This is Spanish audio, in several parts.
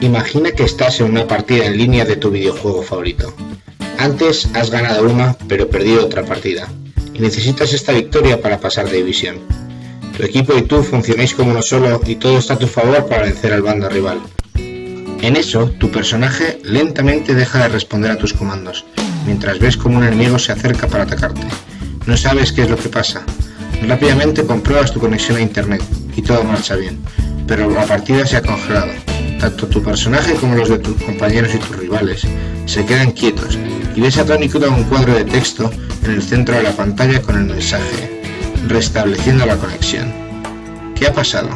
Imagina que estás en una partida en línea de tu videojuego favorito. Antes has ganado una, pero perdido otra partida, y necesitas esta victoria para pasar de división. Tu equipo y tú funcionáis como uno solo y todo está a tu favor para vencer al bando rival. En eso, tu personaje lentamente deja de responder a tus comandos, mientras ves como un enemigo se acerca para atacarte. No sabes qué es lo que pasa. Rápidamente compruebas tu conexión a internet y todo marcha bien, pero la partida se ha congelado. Tanto tu personaje como los de tus compañeros y tus rivales se quedan quietos y ves a Tony un cuadro de texto en el centro de la pantalla con el mensaje restableciendo la conexión. ¿Qué ha pasado?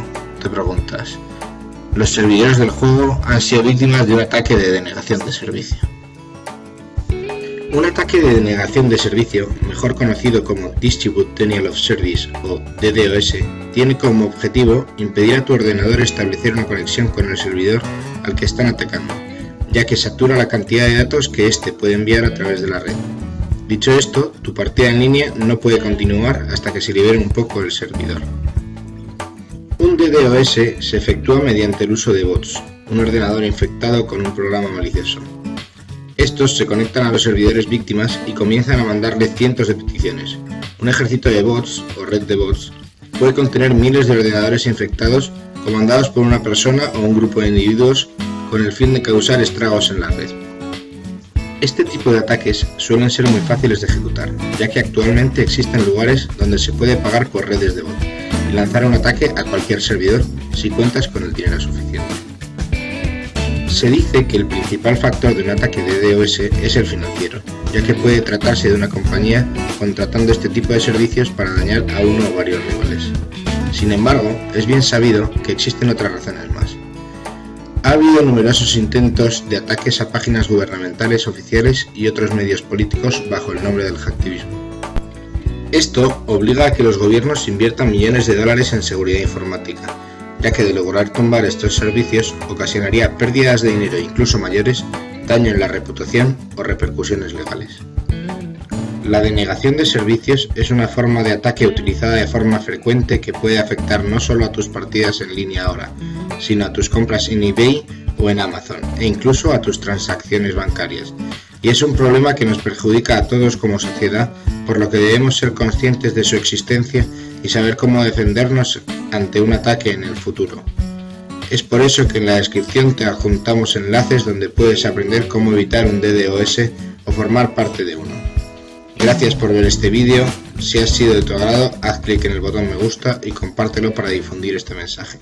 te preguntas. Los servidores del juego han sido víctimas de un ataque de denegación de servicio. Un ataque de denegación de servicio, mejor conocido como Distribute Denial of Service o DDoS, tiene como objetivo impedir a tu ordenador establecer una conexión con el servidor al que están atacando, ya que satura la cantidad de datos que éste puede enviar a través de la red. Dicho esto, tu partida en línea no puede continuar hasta que se libere un poco el servidor. Un DDoS se efectúa mediante el uso de bots, un ordenador infectado con un programa malicioso. Estos se conectan a los servidores víctimas y comienzan a mandarle cientos de peticiones. Un ejército de bots, o red de bots, puede contener miles de ordenadores infectados comandados por una persona o un grupo de individuos con el fin de causar estragos en la red. Este tipo de ataques suelen ser muy fáciles de ejecutar, ya que actualmente existen lugares donde se puede pagar por redes de bot y lanzar un ataque a cualquier servidor si cuentas con el dinero suficiente. Se dice que el principal factor de un ataque de DOS es el financiero, ya que puede tratarse de una compañía contratando este tipo de servicios para dañar a uno o varios rivales. Sin embargo, es bien sabido que existen otras razones más. Ha habido numerosos intentos de ataques a páginas gubernamentales oficiales y otros medios políticos bajo el nombre del hacktivismo. Esto obliga a que los gobiernos inviertan millones de dólares en seguridad informática, ya que de lograr tumbar estos servicios ocasionaría pérdidas de dinero incluso mayores, daño en la reputación o repercusiones legales. La denegación de servicios es una forma de ataque utilizada de forma frecuente que puede afectar no solo a tus partidas en línea ahora, sino a tus compras en eBay o en Amazon, e incluso a tus transacciones bancarias. Y es un problema que nos perjudica a todos como sociedad, por lo que debemos ser conscientes de su existencia y saber cómo defendernos ante un ataque en el futuro. Es por eso que en la descripción te adjuntamos enlaces donde puedes aprender cómo evitar un DDoS o formar parte de uno. Gracias por ver este vídeo, si ha sido de tu agrado haz clic en el botón me gusta y compártelo para difundir este mensaje.